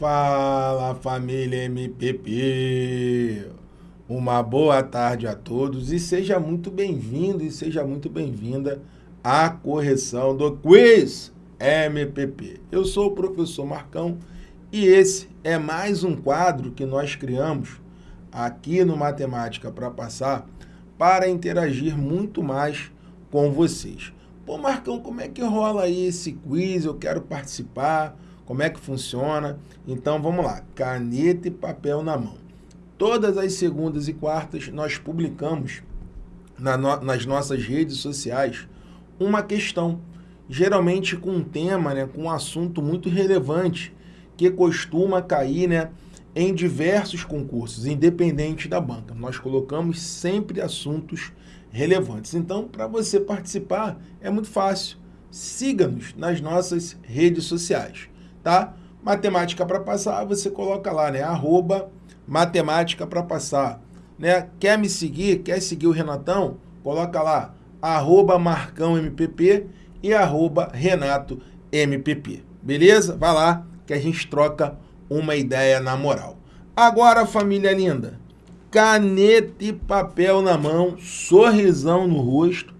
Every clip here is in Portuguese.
Fala família MPP! Uma boa tarde a todos e seja muito bem-vindo e seja muito bem-vinda à correção do Quiz MPP. Eu sou o professor Marcão e esse é mais um quadro que nós criamos aqui no Matemática para Passar para interagir muito mais com vocês. Pô, Marcão, como é que rola aí esse quiz? Eu quero participar. Como é que funciona? Então, vamos lá. Caneta e papel na mão. Todas as segundas e quartas nós publicamos na no, nas nossas redes sociais uma questão, geralmente com um tema, né, com um assunto muito relevante, que costuma cair né, em diversos concursos, independente da banca. Nós colocamos sempre assuntos relevantes. Então, para você participar, é muito fácil. Siga-nos nas nossas redes sociais tá? Matemática para passar, você coloca lá, né? Arroba matemática para passar. Né? Quer me seguir? Quer seguir o Renatão? Coloca lá, arroba Marcão MPP e arroba Renato MPP. Beleza? Vai lá que a gente troca uma ideia na moral. Agora, família linda, caneta e papel na mão, sorrisão no rosto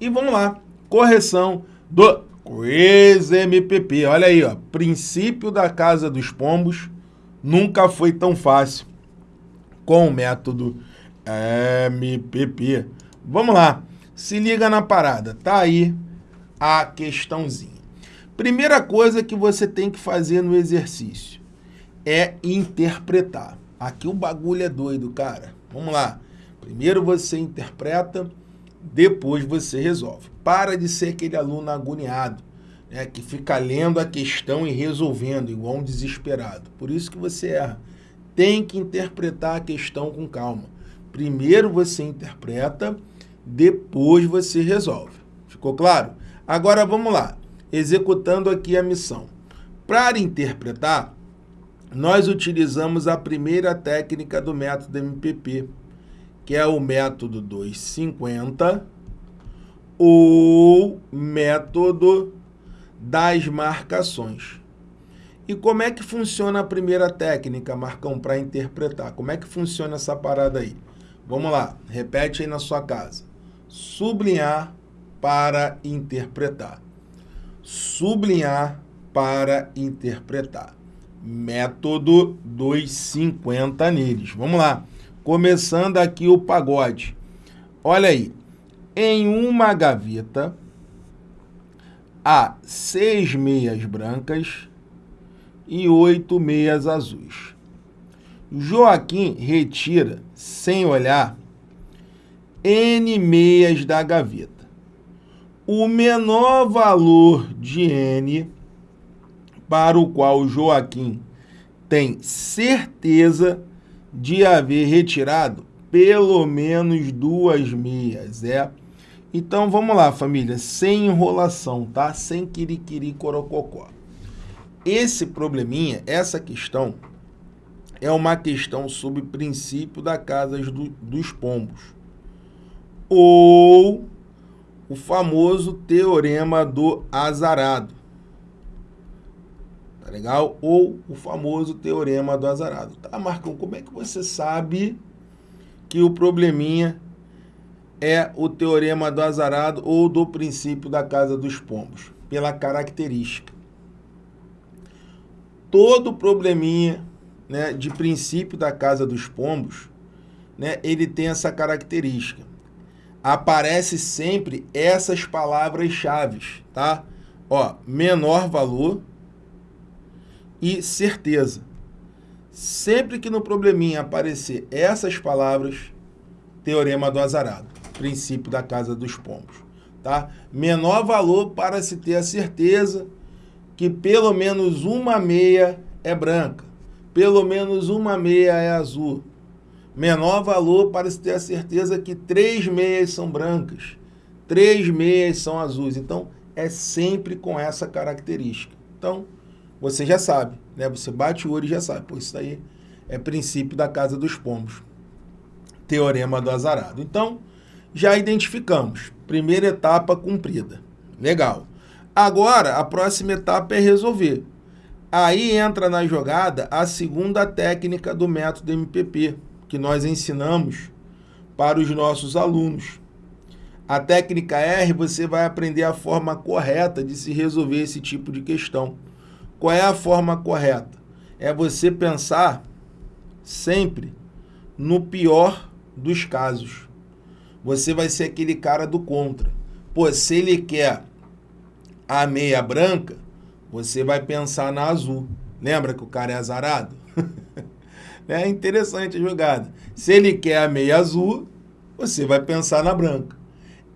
e vamos lá, correção do Quiz MPP, olha aí, ó, princípio da Casa dos Pombos nunca foi tão fácil com o método MPP. Vamos lá, se liga na parada, tá aí a questãozinha. Primeira coisa que você tem que fazer no exercício é interpretar. Aqui o bagulho é doido, cara. Vamos lá. Primeiro você interpreta, depois você resolve. Para de ser aquele aluno agoniado, né, que fica lendo a questão e resolvendo, igual um desesperado. Por isso que você erra. Tem que interpretar a questão com calma. Primeiro você interpreta, depois você resolve. Ficou claro? Agora vamos lá, executando aqui a missão. Para interpretar, nós utilizamos a primeira técnica do método MPP, que é o método 250 ou método das marcações. E como é que funciona a primeira técnica, Marcão, para interpretar? Como é que funciona essa parada aí? Vamos lá, repete aí na sua casa. Sublinhar para interpretar. Sublinhar para interpretar. Método 250 neles. Vamos lá. Começando aqui o pagode. Olha aí. Em uma gaveta há seis meias brancas e oito meias azuis. Joaquim retira, sem olhar, N meias da gaveta. O menor valor de N para o qual Joaquim tem certeza de haver retirado pelo menos duas meias. É. Então, vamos lá, família, sem enrolação, tá? Sem quiriquiri corococó. Esse probleminha, essa questão, é uma questão sobre princípio da casa do, dos pombos. Ou o famoso teorema do azarado tá legal? Ou o famoso teorema do azarado. Tá, Marcão, como é que você sabe que o probleminha é o teorema do azarado ou do princípio da casa dos pombos? Pela característica. Todo probleminha né, de princípio da casa dos pombos, né, ele tem essa característica. Aparece sempre essas palavras-chave, tá? Ó, menor valor, e certeza. Sempre que no probleminha aparecer essas palavras, teorema do azarado, princípio da casa dos pombos. Tá? Menor valor para se ter a certeza que pelo menos uma meia é branca, pelo menos uma meia é azul. Menor valor para se ter a certeza que três meias são brancas, três meias são azuis. Então, é sempre com essa característica. Então, você já sabe, né? Você bate o olho e já sabe. Pô, isso aí é princípio da casa dos pombos. Teorema do azarado. Então, já identificamos. Primeira etapa cumprida. Legal. Agora, a próxima etapa é resolver. Aí entra na jogada a segunda técnica do método MPP, que nós ensinamos para os nossos alunos. A técnica R, você vai aprender a forma correta de se resolver esse tipo de questão. Qual é a forma correta? É você pensar sempre no pior dos casos. Você vai ser aquele cara do contra. Pô, se ele quer a meia branca, você vai pensar na azul. Lembra que o cara é azarado? é interessante a jogada. Se ele quer a meia azul, você vai pensar na branca.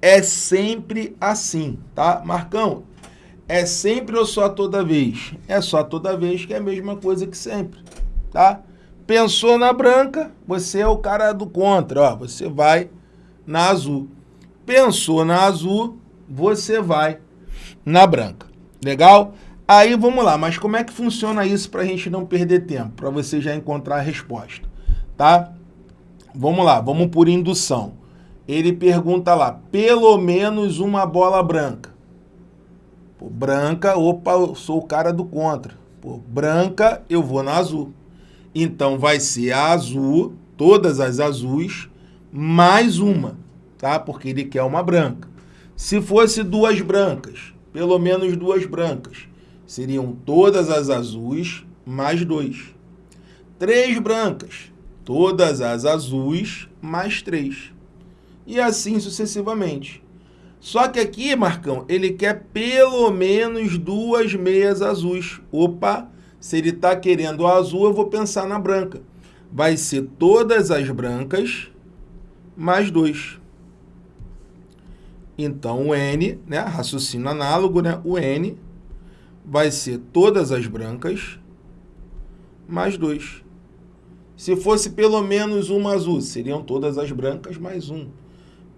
É sempre assim, tá? Marcão, é sempre ou só toda vez? É só toda vez que é a mesma coisa que sempre, tá? Pensou na branca, você é o cara do contra, ó, você vai na azul. Pensou na azul, você vai na branca. Legal? Aí vamos lá, mas como é que funciona isso para a gente não perder tempo? Para você já encontrar a resposta, tá? Vamos lá, vamos por indução ele pergunta lá, pelo menos uma bola branca. Pô, branca, opa, eu sou o cara do contra. Pô, branca, eu vou na azul. Então vai ser a azul, todas as azuis, mais uma, tá? Porque ele quer uma branca. Se fosse duas brancas, pelo menos duas brancas, seriam todas as azuis mais dois. Três brancas, todas as azuis mais três e assim sucessivamente. Só que aqui, Marcão, ele quer pelo menos duas meias azuis. Opa, se ele está querendo a azul, eu vou pensar na branca. Vai ser todas as brancas mais dois. Então, o N, né, raciocínio análogo, né, o N vai ser todas as brancas mais dois. Se fosse pelo menos uma azul, seriam todas as brancas mais um.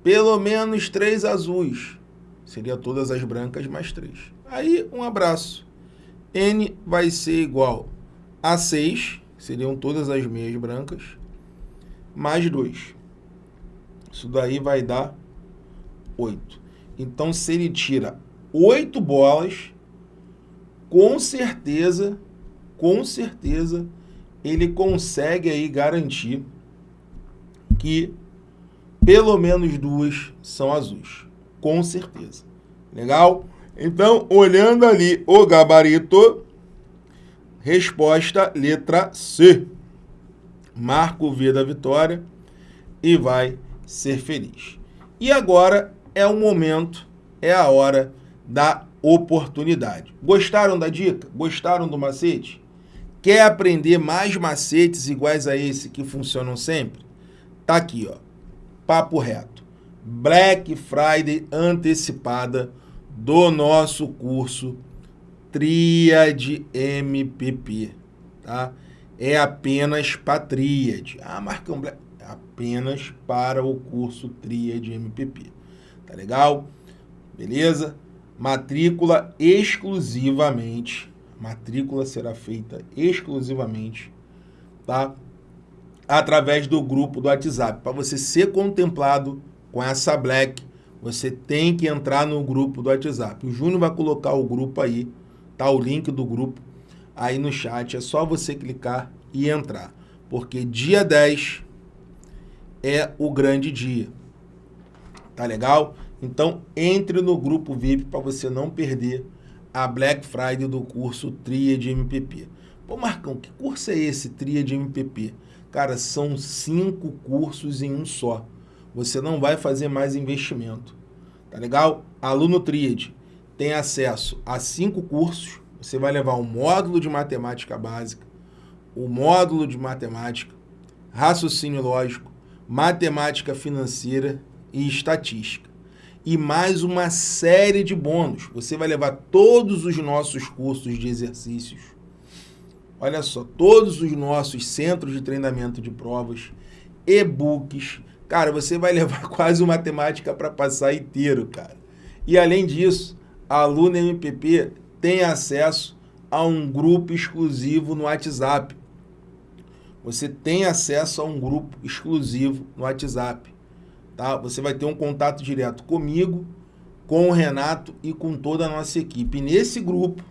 Pelo menos três azuis. Seria todas as brancas mais três. Aí, um abraço. N vai ser igual a 6, seriam todas as meias brancas, mais 2. Isso daí vai dar 8. Então, se ele tira 8 bolas, com certeza, com certeza, ele consegue aí garantir que pelo menos duas são azuis, com certeza. Legal? Então, olhando ali o gabarito, resposta letra C. Marca o V da vitória e vai ser feliz. E agora é o momento, é a hora da oportunidade. Gostaram da dica? Gostaram do macete? Quer aprender mais macetes iguais a esse que funcionam sempre? Tá aqui, ó papo reto. Black Friday antecipada do nosso curso Tríade MPP, tá? É apenas para Tríade. Ah, Marcão Black, é apenas para o curso Tríade MPP. Tá legal? Beleza? Matrícula exclusivamente, matrícula será feita exclusivamente, tá? Através do grupo do WhatsApp. Para você ser contemplado com essa Black, você tem que entrar no grupo do WhatsApp. O Júnior vai colocar o grupo aí, tá o link do grupo aí no chat. É só você clicar e entrar. Porque dia 10 é o grande dia. Tá legal? Então, entre no grupo VIP para você não perder a Black Friday do curso Tria de MPP. Pô, Marcão, que curso é esse, Tria de MPP? Cara, são cinco cursos em um só. Você não vai fazer mais investimento. Tá legal? Aluno Tríade tem acesso a cinco cursos. Você vai levar um módulo de matemática básica, o um módulo de matemática, raciocínio lógico, matemática financeira e estatística. E mais uma série de bônus. Você vai levar todos os nossos cursos de exercícios Olha só, todos os nossos centros de treinamento de provas, e-books. Cara, você vai levar quase uma matemática para passar inteiro, cara. E além disso, a aluna MPP tem acesso a um grupo exclusivo no WhatsApp. Você tem acesso a um grupo exclusivo no WhatsApp. Tá? Você vai ter um contato direto comigo, com o Renato e com toda a nossa equipe. E nesse grupo,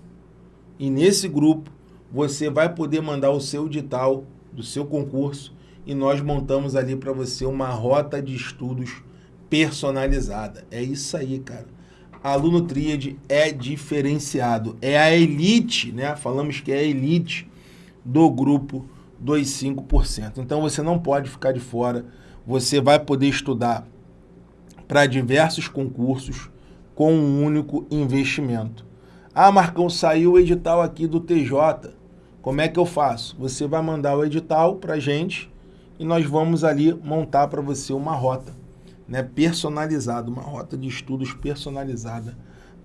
e nesse grupo, você vai poder mandar o seu edital do seu concurso e nós montamos ali para você uma rota de estudos personalizada. É isso aí, cara. Aluno Tríade é diferenciado, é a elite, né? Falamos que é a elite do grupo dos 5%. Então você não pode ficar de fora, você vai poder estudar para diversos concursos com um único investimento. Ah, Marcão, saiu o edital aqui do TJ. Como é que eu faço? Você vai mandar o edital para a gente e nós vamos ali montar para você uma rota né, personalizada, uma rota de estudos personalizada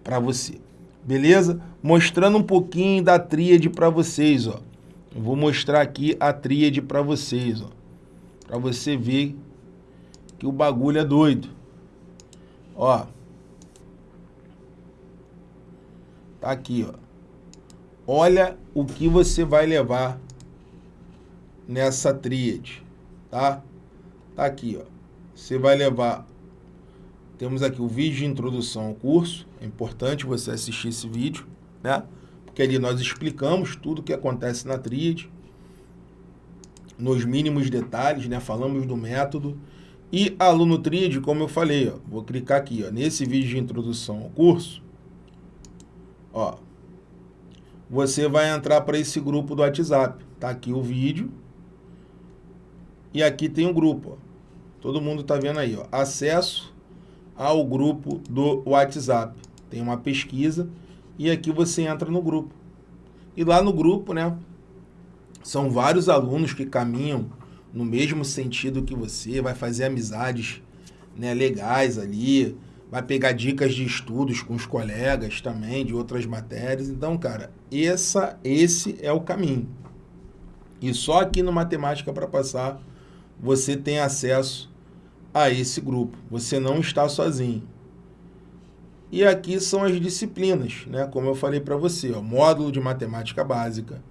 para você. Beleza? Mostrando um pouquinho da tríade para vocês, ó. Eu vou mostrar aqui a tríade para vocês, ó. Para você ver que o bagulho é doido. Ó. Tá aqui, ó. Olha o que você vai levar nessa tríade, tá? Tá aqui, ó. Você vai levar... Temos aqui o vídeo de introdução ao curso. É importante você assistir esse vídeo, né? Porque ali nós explicamos tudo o que acontece na tríade. Nos mínimos detalhes, né? Falamos do método. E aluno tríade, como eu falei, ó, vou clicar aqui, ó, nesse vídeo de introdução ao curso Ó, você vai entrar para esse grupo do WhatsApp. Tá aqui o vídeo. E aqui tem um grupo, ó. Todo mundo tá vendo aí, ó. Acesso ao grupo do WhatsApp. Tem uma pesquisa e aqui você entra no grupo. E lá no grupo, né, são vários alunos que caminham no mesmo sentido que você, vai fazer amizades, né, legais ali, vai pegar dicas de estudos com os colegas também, de outras matérias. Então, cara, essa, esse é o caminho. E só aqui no Matemática para Passar você tem acesso a esse grupo. Você não está sozinho. E aqui são as disciplinas, né? como eu falei para você, ó, módulo de matemática básica,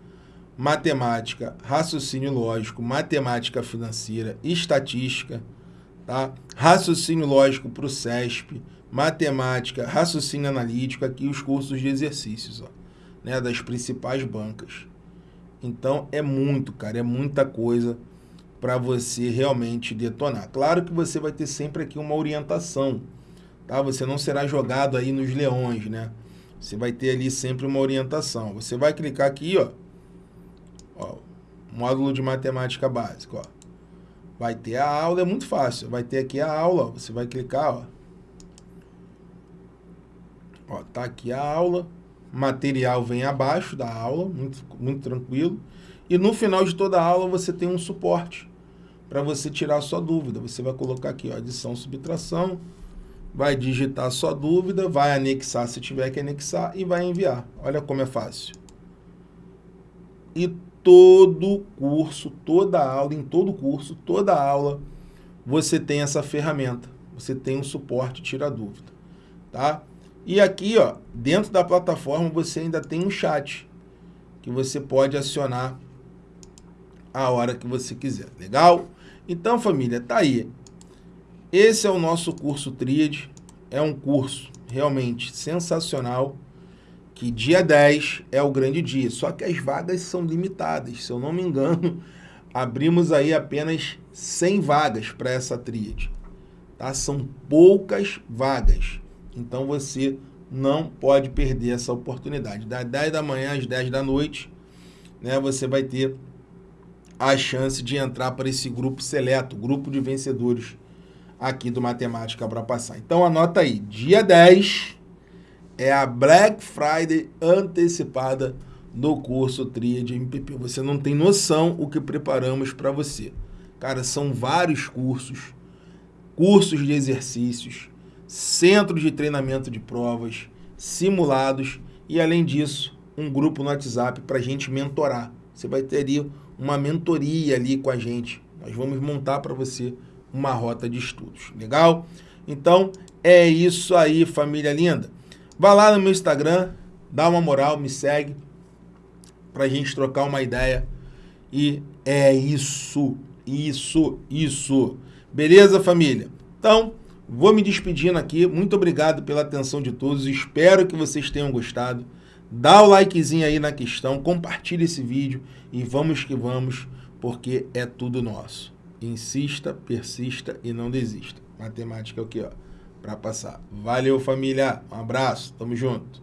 matemática, raciocínio lógico, matemática financeira, estatística, tá? raciocínio lógico para o CESP, matemática, raciocínio analítico, aqui os cursos de exercícios, ó, né? das principais bancas. Então é muito, cara, é muita coisa para você realmente detonar. Claro que você vai ter sempre aqui uma orientação, tá? Você não será jogado aí nos leões, né? Você vai ter ali sempre uma orientação. Você vai clicar aqui, ó, ó módulo de matemática básica, ó vai ter a aula, é muito fácil. Vai ter aqui a aula, você vai clicar, ó. Ó, tá aqui a aula, material vem abaixo da aula, muito, muito tranquilo. E no final de toda a aula você tem um suporte para você tirar sua dúvida. Você vai colocar aqui, ó, adição, subtração, vai digitar sua dúvida, vai anexar se tiver que anexar e vai enviar. Olha como é fácil. E todo curso, toda aula, em todo curso, toda aula, você tem essa ferramenta. Você tem um suporte tira dúvida, tá? E aqui, ó, dentro da plataforma, você ainda tem um chat que você pode acionar a hora que você quiser. Legal? Então, família, tá aí. Esse é o nosso curso Tríade. É um curso realmente sensacional que dia 10 é o grande dia. Só que as vagas são limitadas. Se eu não me engano, abrimos aí apenas 100 vagas para essa tríade. Tá? São poucas vagas. Então você não pode perder essa oportunidade. Das 10 da manhã às 10 da noite, né, você vai ter a chance de entrar para esse grupo seleto, grupo de vencedores aqui do Matemática para Passar. Então anota aí, dia 10 é a Black Friday antecipada do curso Tríade MPP. Você não tem noção o que preparamos para você. Cara, são vários cursos, cursos de exercícios, centro de treinamento de provas, simulados e, além disso, um grupo no WhatsApp para a gente mentorar. Você vai ter ali uma mentoria ali com a gente. Nós vamos montar para você uma rota de estudos. Legal? Então, é isso aí, família linda. Vá lá no meu Instagram, dá uma moral, me segue, pra gente trocar uma ideia. E é isso, isso, isso. Beleza, família? Então, vou me despedindo aqui. Muito obrigado pela atenção de todos. Espero que vocês tenham gostado. Dá o likezinho aí na questão, compartilha esse vídeo e vamos que vamos, porque é tudo nosso. Insista, persista e não desista. Matemática é o que, ó, para passar. Valeu, família. Um abraço. Tamo junto.